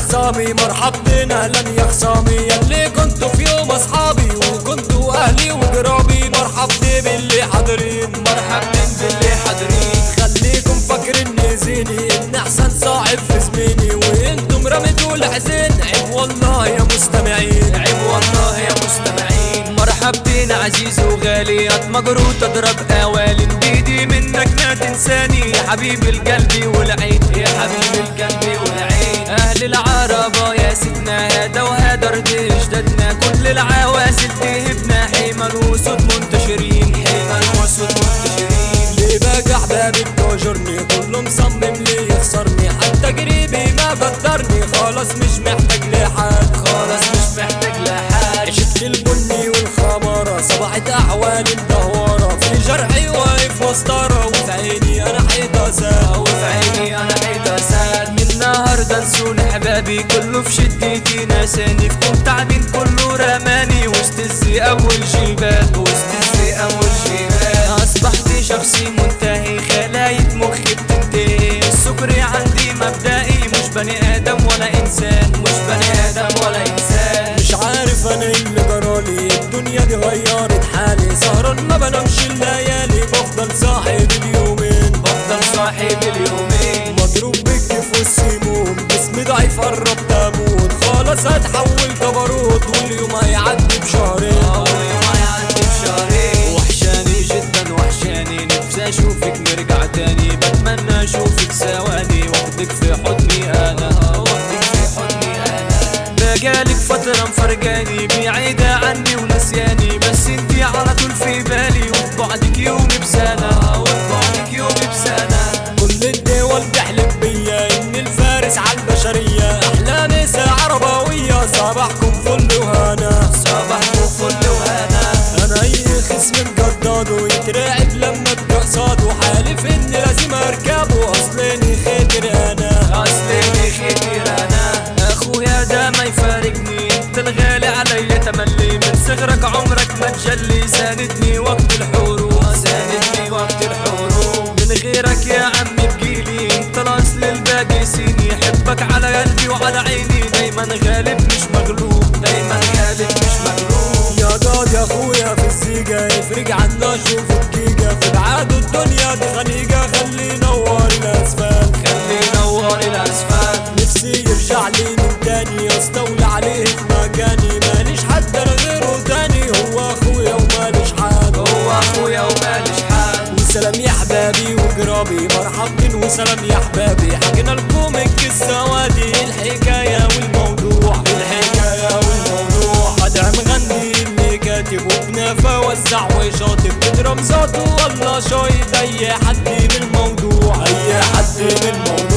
خصامي مرحبتين أهلا يا خصامي ياللي كنتوا في يوم أصحابي وكنتوا أهلي وقرابي. مرحبتين باللي حاضرين مرحبتين باللي حاضرين. خليكم فاكرين زيني إن أحسن صاحب في زميني. وإنتم رميتوا الحزين عيب والله يا مستمعين. عيب والله يا مستمعين. مرحبتين عزيز وغالي اتمجر وتضرب اوالي بايدي منك ما تنساني يا حبيب القلب والعين. يا حبيب القلب أهل العربة يا سيدنا هذا وهذا رد اجدادنا كل العوازل تهبنا. حيمن وسود منتشرين حيمن وسود منتشرين. ليه بقى احبابي بتهجرني كله مصمم لي يخسرني. حتى قريبي ما قدرني خلاص مش محتاج لحد خلاص مش محتاج لحد عشت البني والخمارة صبحت أحوالي مدهورة كله في شدتي نساني في كون تعبين كله رماني. وسط الزي أول جبال وسط الزي أول جبال أصبحت شخصي منتهي خلايا مخي بتنتهي. السكري عندي مبدئي مش بني آدم ولا إنسان. مش بني آدم ولا إنسان. مش عارف أنا إيه اللي جرالي الدنيا دي غيرت حالي. سهران ما بنامش الليالي بفضل صاحب اليومين بفضل صاحب جسمي ضعيف قربت أموت خلاص هتحول جبروت واليوم هيعدي بشهرين. أول يوم هيعدي بشهرين. وحشاني جدا وحشاني. نفسي أشوفك نرجع تاني. بتمنى أشوفك ثواني. واخدك في حضني أنا. واخدك في حضني أنا. بقالك فترة مفرقاني بعيدة عني ونسياني. بس انتي على طول في بالي. وبعدك يومي بسنة الفارس عالبشرية احلامي ساعة عربوية صباحكم فل وهنا. صباحكم فل وهنا. أنا اي خصم مجدد ويترعب لما ابقى قصاده حالف إني لازم أركبه اصلاني خاطر أنا. اصلي خير أنا. أخويا ده ما يفارقني. أنت الغالي عليا تملي من صغرك عمرك ما تجلي. ساندني وقت الحروب. ساندني وقت الحروب. من غيرك يا عمي الاصل الباقي سيني حبك على قلبي وعلى عيني. دايما غالب مش مغلوب دايما غالب مش مغلوب. يا جاد يا أخويا في الزيجة يفرق عنا شوف الجيجة في بعاد الدنيا دي خنيجة خلي نور الاسفل خلي نور الاسفل نفسي يرجع لي من تاني أستولى عليه في مكاني. ماليش حد أنا غيره تاني. هو أخويا وماليش حد. هو أخويا ومالش حد. وسلام وجرابي مرحبتين وسلام يا حبابي حكينا لكم القصة وادي الحكاية والموضوع. الحكاية والموضوع. أدعم غني اللي كاتب وبنافة وزع وشاطب تضرب ذاته والله شايف اي حد من الموضوع اي حد من الموضوع